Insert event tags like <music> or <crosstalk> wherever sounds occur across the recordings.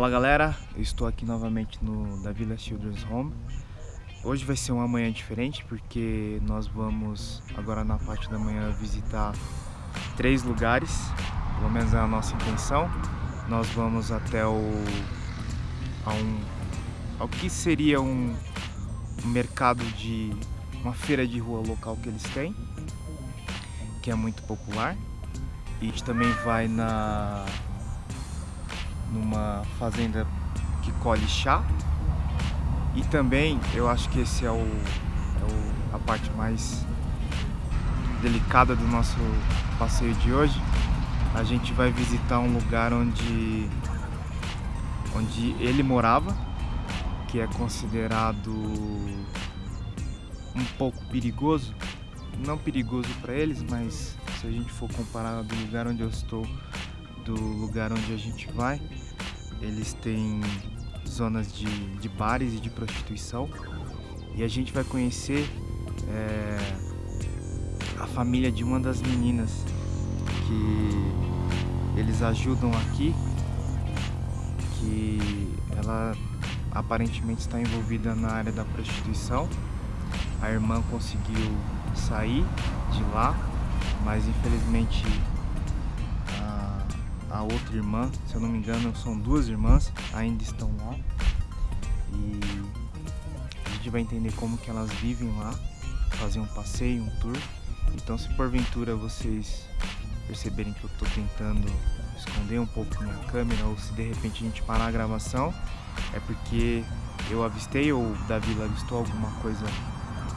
Fala galera, eu estou aqui novamente no da Villa Children's Home. Hoje vai ser uma manhã diferente porque nós vamos agora na parte da manhã visitar três lugares, pelo menos é a nossa intenção. Nós vamos até o a um ao que seria um, um mercado de uma feira de rua local que eles têm, que é muito popular. E a gente também vai na numa fazenda que colhe chá. E também, eu acho que esse é, o, é o, a parte mais delicada do nosso passeio de hoje. A gente vai visitar um lugar onde, onde ele morava, que é considerado um pouco perigoso. Não perigoso para eles, mas se a gente for comparar do lugar onde eu estou do lugar onde a gente vai, eles têm zonas de, de bares e de prostituição e a gente vai conhecer é, a família de uma das meninas que eles ajudam aqui, que ela aparentemente está envolvida na área da prostituição. A irmã conseguiu sair de lá, mas infelizmente a outra irmã, se eu não me engano são duas irmãs, ainda estão lá. E a gente vai entender como que elas vivem lá, fazer um passeio, um tour. Então se porventura vocês perceberem que eu estou tentando esconder um pouco minha câmera ou se de repente a gente parar a gravação, é porque eu avistei ou o Davi avistou alguma coisa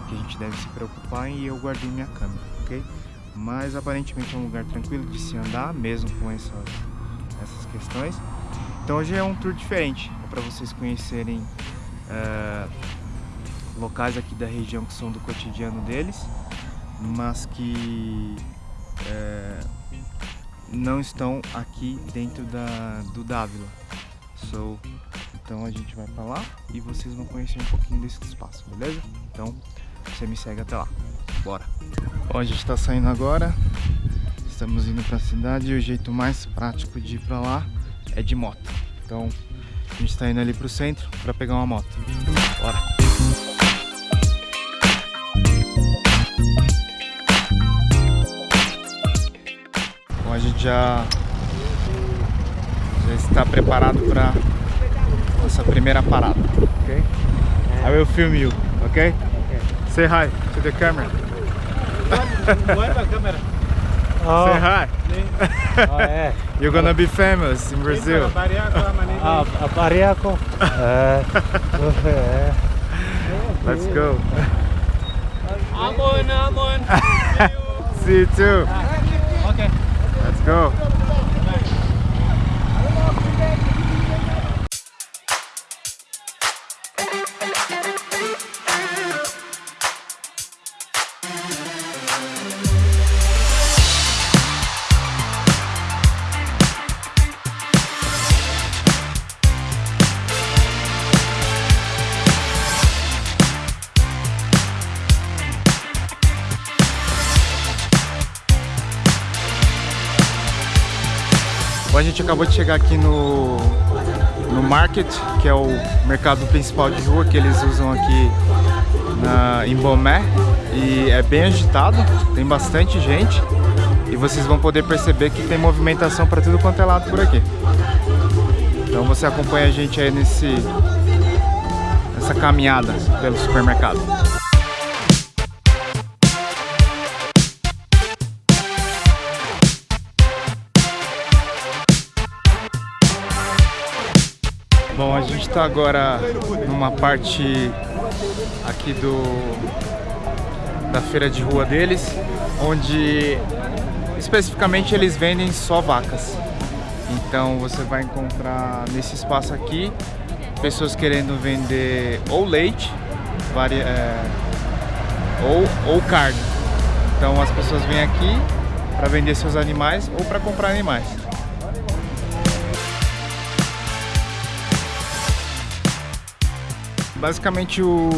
que a gente deve se preocupar e eu guardei minha câmera, ok? Mas aparentemente é um lugar tranquilo de se andar, mesmo com essas, essas questões. Então hoje é um tour diferente, é para vocês conhecerem uh, locais aqui da região que são do cotidiano deles, mas que uh, não estão aqui dentro da, do Dávila. So, então a gente vai para lá e vocês vão conhecer um pouquinho desse espaço, beleza? Então você me segue até lá. Bora! Bom, a gente está saindo agora, estamos indo para a cidade e o jeito mais prático de ir para lá é de moto. Então a gente está indo ali para o centro para pegar uma moto. Bora! Bom, a gente já, já está preparado para nossa primeira parada, ok? I will film you, ok? okay. Say hi to the camera. Oh. Say hi. Oh, é. <laughs> You're gonna be famous in Brazil. Ah, Bariaco. É. é. Let's go. Amon, <laughs> Amon. See you too. Okay. Let's go. Gente acabou de chegar aqui no, no Market, que é o mercado principal de rua que eles usam aqui na, em Bomé. E é bem agitado, tem bastante gente. E vocês vão poder perceber que tem movimentação para tudo quanto é lado por aqui. Então você acompanha a gente aí nesse, nessa caminhada pelo supermercado. Bom, a gente está agora numa parte aqui do da feira de rua deles, onde especificamente eles vendem só vacas. Então você vai encontrar nesse espaço aqui pessoas querendo vender ou leite, é, ou, ou carne. Então as pessoas vêm aqui para vender seus animais ou para comprar animais. Basicamente o,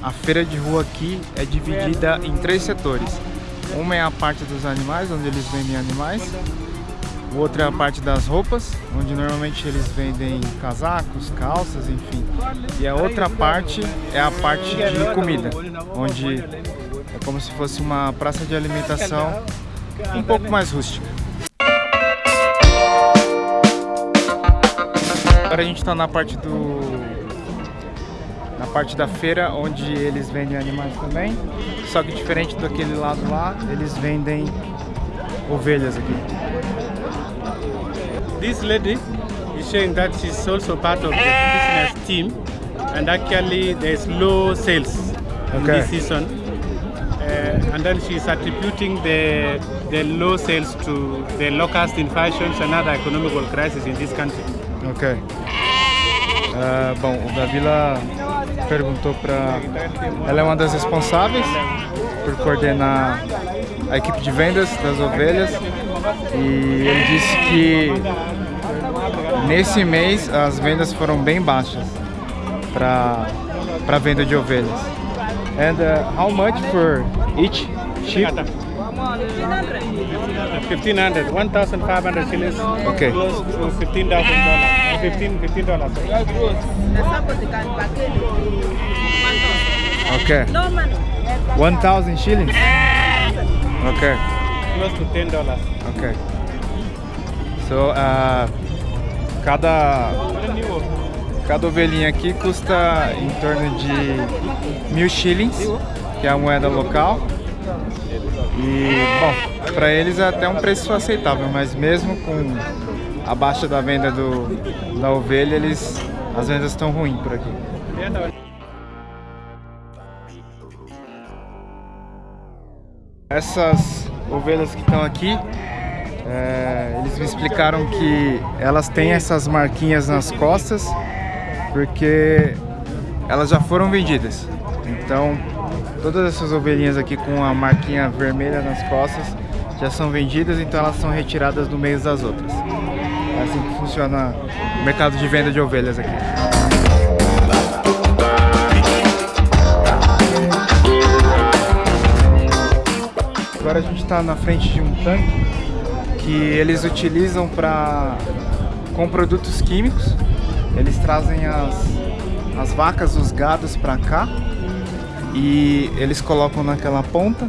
a feira de rua aqui é dividida em três setores. Uma é a parte dos animais, onde eles vendem animais. O outro é a parte das roupas, onde normalmente eles vendem casacos, calças, enfim. E a outra parte é a parte de comida, onde é como se fosse uma praça de alimentação um pouco mais rústica. Agora a gente está na parte do parte da feira onde eles vendem animais também, só que diferente daquele lado lá, eles vendem ovelhas aqui. This lady is showing that she's also part of the business team and actually there's low sales in Okay. this season. Uh, and then she's attributing the, the low sales to the low-cost inflations and other economical crisis in this country. Ok. Ah, bom, o Davila perguntou pra. Ela é uma das responsáveis por coordenar a equipe de vendas das ovelhas e ele disse que nesse mês as vendas foram bem baixas para para venda de ovelhas. And uh, how much for each sheep? 1500 1500 shillings Okay. close to $15,000 15 $15 Okay. No, mano. 1000 shillings? Okay. close to $10 Ok. So, uh, cada, cada ovelhinha aqui custa em torno de mil shillings, que é a moeda local. E, bom, para eles é até um preço aceitável, mas mesmo com a baixa da venda do, da ovelha, eles, as vendas estão ruins por aqui. Essas ovelhas que estão aqui, é, eles me explicaram que elas têm essas marquinhas nas costas porque elas já foram vendidas. Então, todas essas ovelhinhas aqui com a marquinha vermelha nas costas já são vendidas, então elas são retiradas do meio das outras. É assim que funciona o mercado de venda de ovelhas aqui. Agora a gente está na frente de um tanque que eles utilizam para com produtos químicos. Eles trazem as, as vacas, os gados para cá e eles colocam naquela ponta.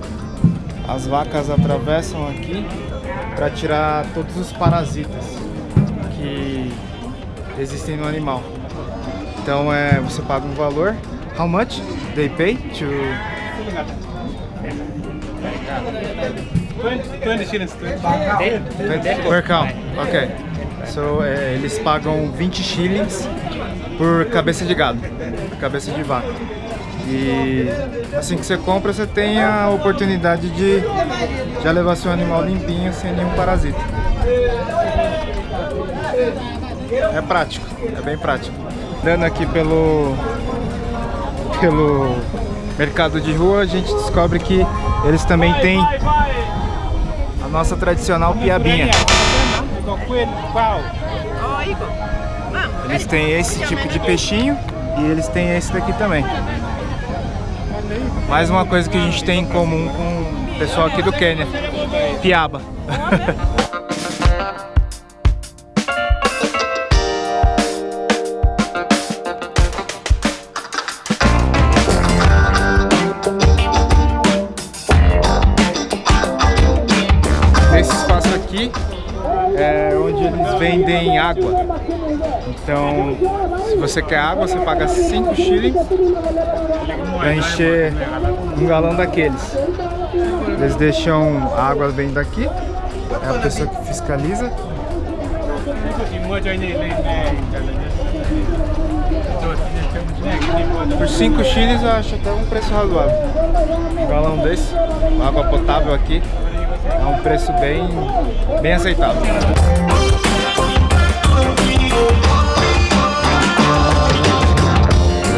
As vacas atravessam aqui para tirar todos os parasitas que existem no animal. Então é, você paga um valor. How much they pay to 20, 20 shillings 20. 20 per cow. Ok. So, é, eles pagam 20 shillings por cabeça de gado, cabeça de vaca. E assim que você compra, você tem a oportunidade de já levar seu animal limpinho, sem nenhum parasita. É prático, é bem prático. Andando aqui pelo, pelo mercado de rua, a gente descobre que eles também têm a nossa tradicional piabinha. Eles têm esse tipo de peixinho e eles têm esse daqui também. Mais uma coisa que a gente tem em comum com o pessoal aqui do Quênia. Piaba. <laughs> Então, se você quer água, você paga 5 shillings para encher um galão daqueles. Eles deixam a água bem daqui, é a pessoa que fiscaliza. Por 5 shillings eu acho até um preço razoável. Um galão desse, água potável aqui, é um preço bem, bem aceitável.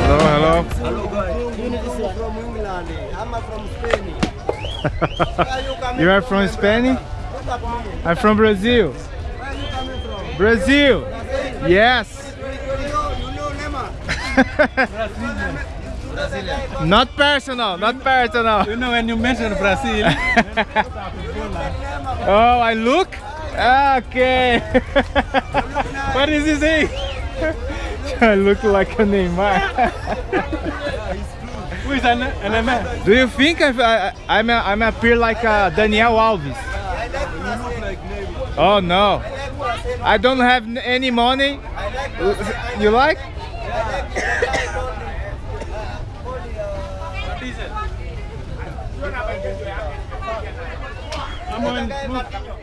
Hello, hello. from England. I'm from Spain. You are from Spain? Look at me. I'm from Brazil. Where you coming from? Brazil! Yes! You, you know Neymar? Not personal, not personal. You know when you mention Brazil, <laughs> Oh, I look? Ah, okay. <laughs> what is he saying? <laughs> I look like a Neymar. Who is an, an Neymar? Do you think I, I, I'm, a, I'm appear like a Daniel Alves? Oh no. I don't have any money. You like? Come on.